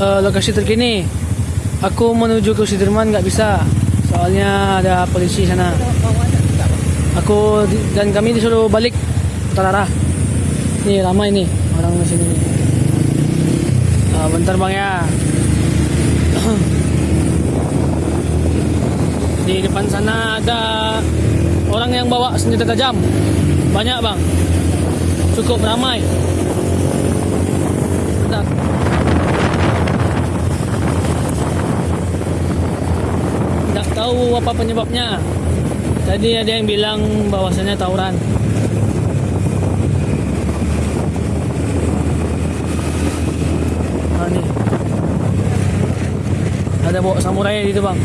eh, lokasi terkini. Aku menuju ke Sudirman nggak bisa, soalnya ada polisi sana. Aku dan kami disuruh balik putar arah. Nih ramai nih orang di sini. Ah, bentar bang ya. Di depan sana ada orang yang bawa senjata tajam. Banyak bang. Cukup ramai. Bentar. Tahu apa penyebabnya. Tadi ada yang bilang bahwasannya tawuran. Ah, nih. Ada bawa samurai itu bang.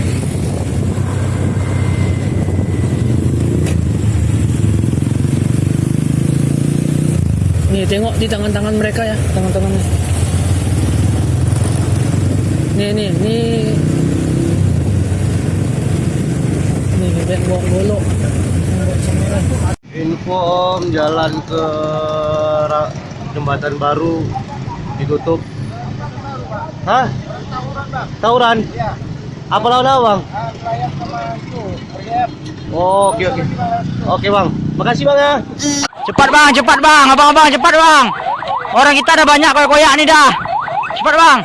Nih tengok di tangan-tangan mereka ya, tangan-tangannya. Nih nih nih. Nih kayak bawa golok. Bawa samurai. Info om jalan ke jembatan baru ditutup. Hah? Tawuran? Apa lawan bang? Oh, oke oke. Oke bang, makasih bang ya. Cepat bang, cepat bang, abang-abang cepat bang. Orang kita ada banyak koyak-koyak nih dah. Cepat bang.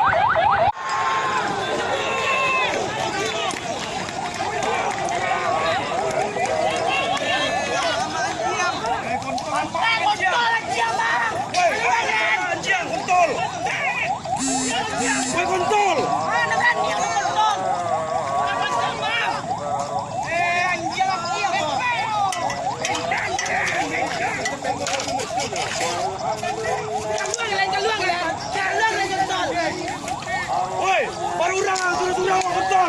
Woi, baru orang sudah sudah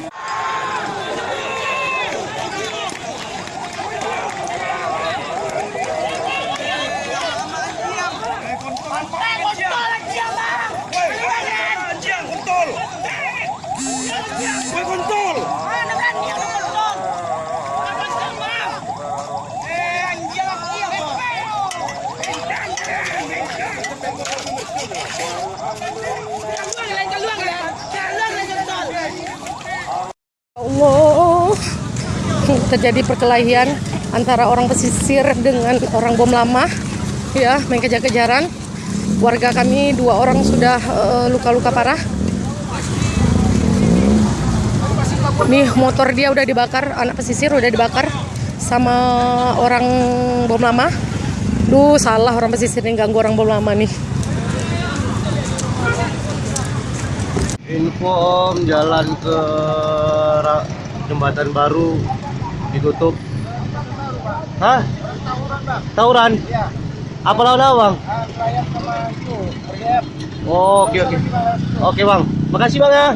Terjadi perkelahian antara orang pesisir dengan orang bom lama. Ya main kejar-kejaran. Warga kami dua orang sudah eh, luka-luka parah. Nih motor dia udah dibakar anak pesisir udah dibakar sama orang bom lama. Duh salah orang pesisir yang ganggu orang bom lama nih Info om jalan ke jembatan baru ditutup. Hah? Tawuran? Apa lawan bang? Oh, oke oke. Oke bang, makasih bang ya.